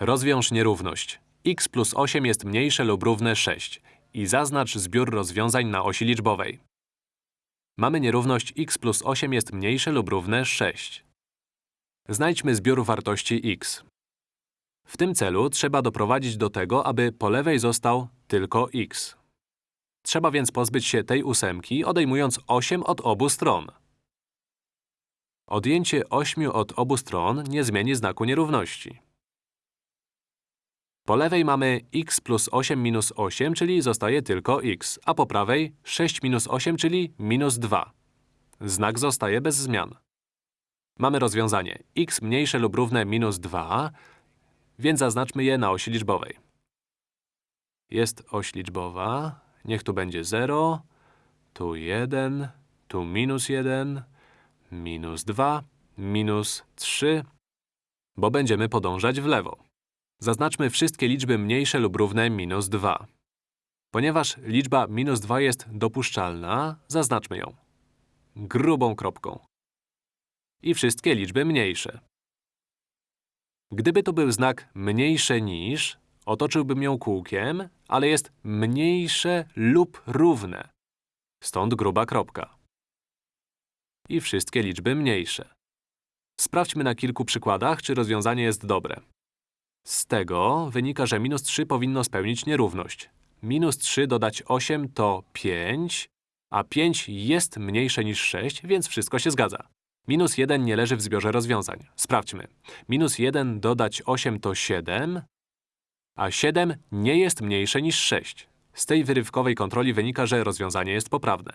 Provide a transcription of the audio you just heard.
Rozwiąż nierówność. x plus 8 jest mniejsze lub równe 6 i zaznacz zbiór rozwiązań na osi liczbowej. Mamy nierówność x plus 8 jest mniejsze lub równe 6. Znajdźmy zbiór wartości x. W tym celu trzeba doprowadzić do tego, aby po lewej został tylko x. Trzeba więc pozbyć się tej ósemki, odejmując 8 od obu stron. Odjęcie 8 od obu stron nie zmieni znaku nierówności. Po lewej mamy x plus 8 minus 8, czyli zostaje tylko x, a po prawej 6 minus 8, czyli minus 2. Znak zostaje bez zmian. Mamy rozwiązanie x mniejsze lub równe minus 2, więc zaznaczmy je na osi liczbowej. Jest oś liczbowa, niech tu będzie 0, tu 1, tu minus 1, minus 2, minus 3, bo będziemy podążać w lewo. Zaznaczmy wszystkie liczby mniejsze lub równe minus 2. Ponieważ liczba minus 2 jest dopuszczalna, zaznaczmy ją grubą kropką. I wszystkie liczby mniejsze. Gdyby to był znak mniejsze niż, otoczyłbym ją kółkiem, ale jest mniejsze lub równe. Stąd gruba kropka. I wszystkie liczby mniejsze. Sprawdźmy na kilku przykładach, czy rozwiązanie jest dobre. Z tego wynika, że minus 3 powinno spełnić nierówność. Minus 3 dodać 8 to 5, a 5 jest mniejsze niż 6, więc wszystko się zgadza. Minus 1 nie leży w zbiorze rozwiązań. Sprawdźmy. Minus 1 dodać 8 to 7, a 7 nie jest mniejsze niż 6. Z tej wyrywkowej kontroli wynika, że rozwiązanie jest poprawne.